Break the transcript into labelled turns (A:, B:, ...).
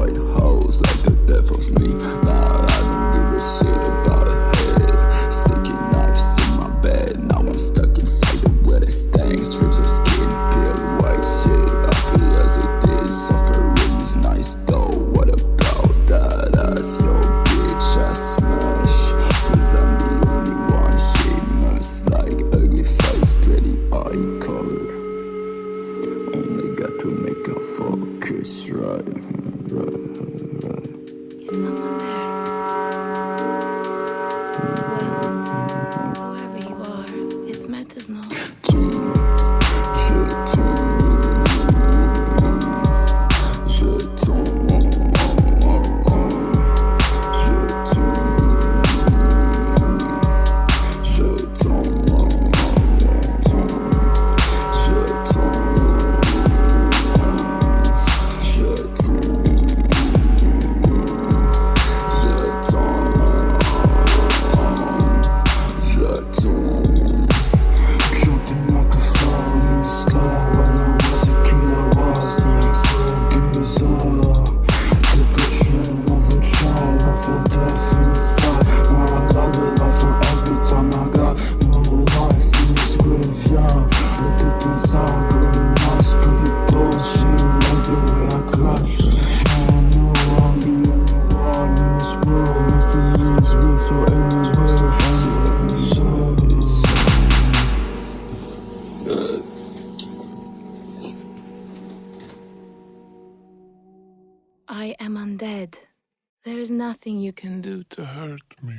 A: white house like the death of me. Nah, I don't give a shit about a head. Sticking knives in my bed. Now I'm stuck inside the wet it stings Strips of skin, peeled white shit. I feel as it is, suffering is nice though. What about that? Ass, yo bitch, I smash. Cause I'm the only one shameless Like ugly face, pretty eye color. Only got to make a fuck. It's right, right, right.
B: Is someone there? Well.
C: I
B: am undead. There is nothing you can do
D: to hurt me.